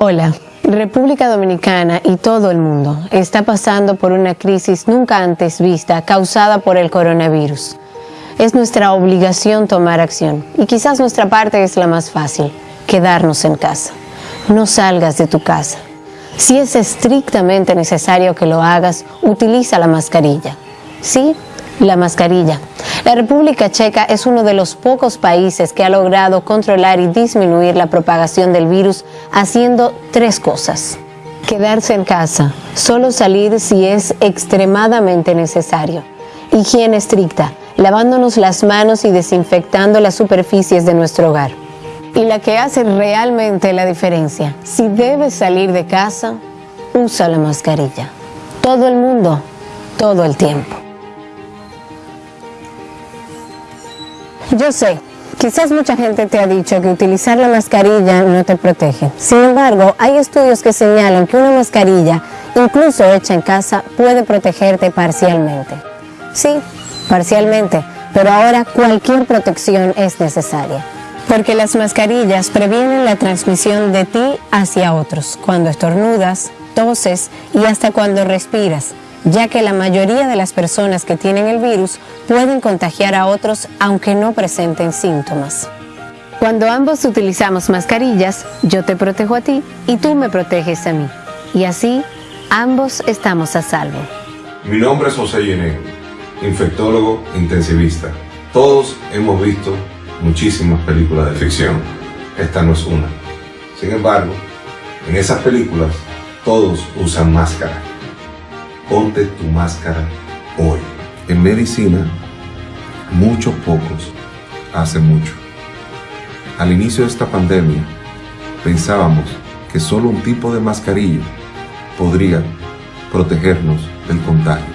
Hola, República Dominicana y todo el mundo está pasando por una crisis nunca antes vista causada por el coronavirus. Es nuestra obligación tomar acción y quizás nuestra parte es la más fácil, quedarnos en casa. No salgas de tu casa. Si es estrictamente necesario que lo hagas, utiliza la mascarilla. Sí, la mascarilla. La República Checa es uno de los pocos países que ha logrado controlar y disminuir la propagación del virus haciendo tres cosas. Quedarse en casa, solo salir si es extremadamente necesario. Higiene estricta, lavándonos las manos y desinfectando las superficies de nuestro hogar. Y la que hace realmente la diferencia, si debes salir de casa, usa la mascarilla. Todo el mundo, todo el tiempo. Yo sé, quizás mucha gente te ha dicho que utilizar la mascarilla no te protege. Sin embargo, hay estudios que señalan que una mascarilla, incluso hecha en casa, puede protegerte parcialmente. Sí, parcialmente, pero ahora cualquier protección es necesaria. Porque las mascarillas previenen la transmisión de ti hacia otros, cuando estornudas, toses y hasta cuando respiras ya que la mayoría de las personas que tienen el virus pueden contagiar a otros aunque no presenten síntomas. Cuando ambos utilizamos mascarillas, yo te protejo a ti y tú me proteges a mí. Y así, ambos estamos a salvo. Mi nombre es José Yené, infectólogo intensivista. Todos hemos visto muchísimas películas de ficción. Esta no es una. Sin embargo, en esas películas todos usan máscara ponte tu máscara hoy. En medicina, muchos pocos hace mucho. Al inicio de esta pandemia, pensábamos que solo un tipo de mascarilla podría protegernos del contagio.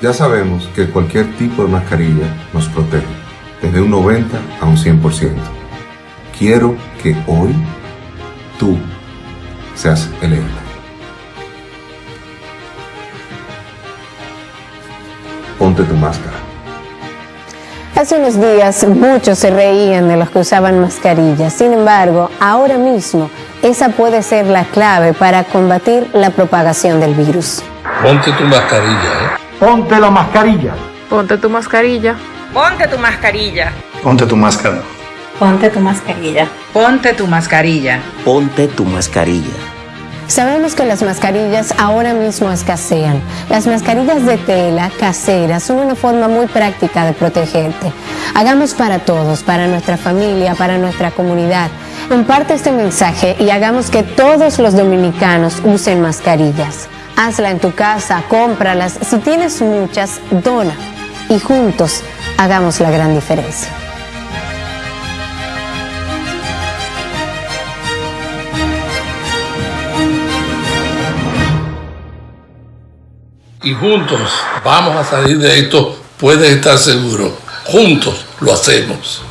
Ya sabemos que cualquier tipo de mascarilla nos protege, desde un 90 a un 100%. Quiero que hoy tú seas el ponte tu máscara. Hace unos días muchos se reían de los que usaban mascarillas. Sin embargo, ahora mismo esa puede ser la clave para combatir la propagación del virus. Ponte tu mascarilla, ¿eh? Ponte la mascarilla. Ponte tu mascarilla. Ponte tu mascarilla. Ponte tu máscara. Ponte tu mascarilla. Ponte tu mascarilla. Ponte tu mascarilla. Sabemos que las mascarillas ahora mismo escasean. Las mascarillas de tela caseras son una forma muy práctica de protegerte. Hagamos para todos, para nuestra familia, para nuestra comunidad. Comparte este mensaje y hagamos que todos los dominicanos usen mascarillas. Hazla en tu casa, cómpralas. Si tienes muchas, dona. Y juntos hagamos la gran diferencia. Y juntos vamos a salir de esto, puedes estar seguro. Juntos lo hacemos.